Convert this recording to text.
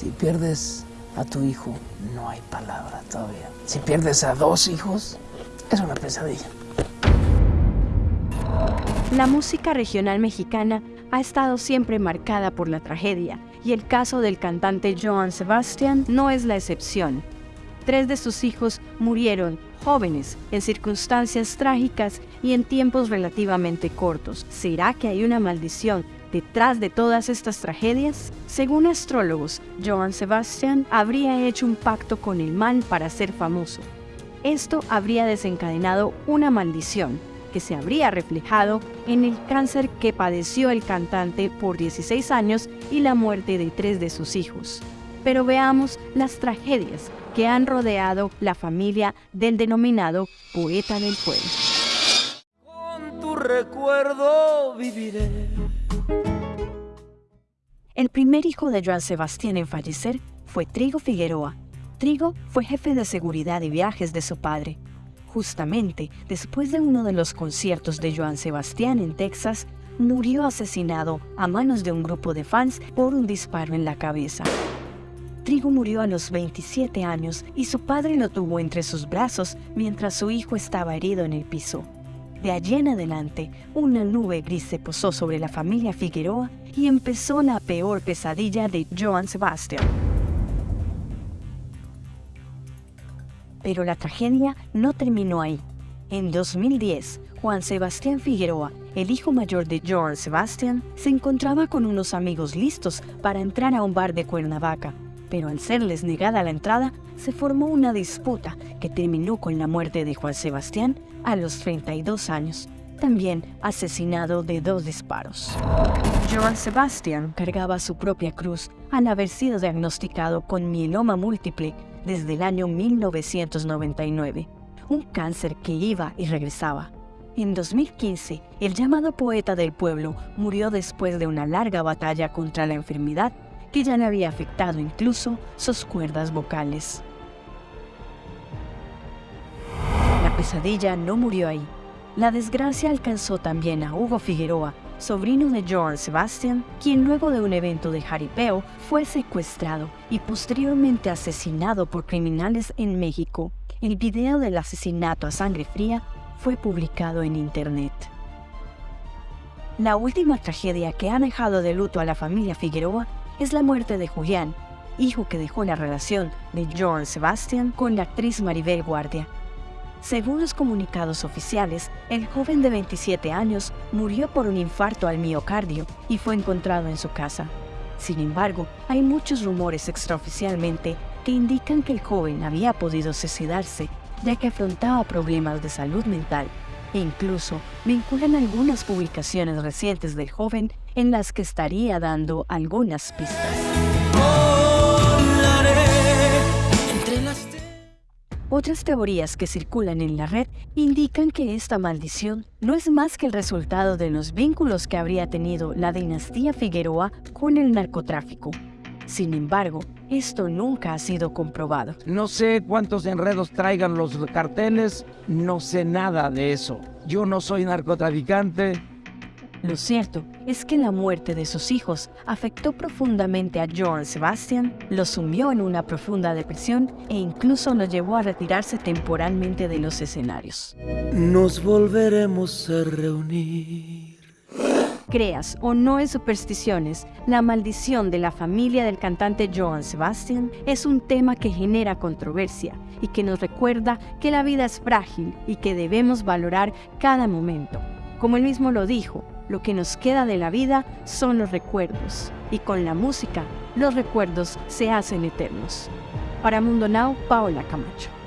Si pierdes a tu hijo, no hay palabra todavía. Si pierdes a dos hijos, es una pesadilla. La música regional mexicana ha estado siempre marcada por la tragedia y el caso del cantante Joan Sebastian no es la excepción. Tres de sus hijos murieron jóvenes en circunstancias trágicas y en tiempos relativamente cortos. ¿Será que hay una maldición detrás de todas estas tragedias? Según astrólogos, Joan Sebastian habría hecho un pacto con el mal para ser famoso. Esto habría desencadenado una maldición que se habría reflejado en el cáncer que padeció el cantante por 16 años y la muerte de tres de sus hijos. Pero veamos las tragedias que han rodeado la familia del denominado poeta del pueblo. Con tu recuerdo viviré. El primer hijo de Joan Sebastián en fallecer fue Trigo Figueroa. Trigo fue jefe de seguridad y viajes de su padre. Justamente después de uno de los conciertos de Joan Sebastián en Texas, murió asesinado a manos de un grupo de fans por un disparo en la cabeza. Trigo murió a los 27 años y su padre lo tuvo entre sus brazos mientras su hijo estaba herido en el piso. De allí en adelante, una nube gris se posó sobre la familia Figueroa y empezó la peor pesadilla de Joan Sebastián. Pero la tragedia no terminó ahí. En 2010, Juan Sebastián Figueroa, el hijo mayor de Joan Sebastián, se encontraba con unos amigos listos para entrar a un bar de Cuernavaca, pero al serles negada la entrada, se formó una disputa que terminó con la muerte de Juan Sebastián a los 32 años, también asesinado de dos disparos. Joan Sebastián cargaba su propia cruz al haber sido diagnosticado con mieloma múltiple desde el año 1999, un cáncer que iba y regresaba. En 2015, el llamado poeta del pueblo murió después de una larga batalla contra la enfermedad que ya le había afectado incluso sus cuerdas vocales. La pesadilla no murió ahí. La desgracia alcanzó también a Hugo Figueroa, sobrino de Joan Sebastian, quien luego de un evento de jaripeo fue secuestrado y posteriormente asesinado por criminales en México. El video del asesinato a sangre fría fue publicado en internet. La última tragedia que ha dejado de luto a la familia Figueroa es la muerte de Julián, hijo que dejó la relación de Joan Sebastian con la actriz Maribel Guardia. Según los comunicados oficiales, el joven de 27 años murió por un infarto al miocardio y fue encontrado en su casa. Sin embargo, hay muchos rumores extraoficialmente que indican que el joven había podido suicidarse ya que afrontaba problemas de salud mental e incluso vinculan algunas publicaciones recientes del joven en las que estaría dando algunas pistas. Otras teorías que circulan en la red indican que esta maldición no es más que el resultado de los vínculos que habría tenido la dinastía Figueroa con el narcotráfico. Sin embargo, esto nunca ha sido comprobado. No sé cuántos enredos traigan los carteles, no sé nada de eso. Yo no soy narcotraficante, lo cierto es que la muerte de sus hijos afectó profundamente a Joan Sebastian, lo sumió en una profunda depresión e incluso lo llevó a retirarse temporalmente de los escenarios. Nos volveremos a reunir. Creas o no en supersticiones, la maldición de la familia del cantante Joan Sebastian es un tema que genera controversia y que nos recuerda que la vida es frágil y que debemos valorar cada momento. Como él mismo lo dijo, lo que nos queda de la vida son los recuerdos, y con la música, los recuerdos se hacen eternos. Para Mundo Now, Paola Camacho.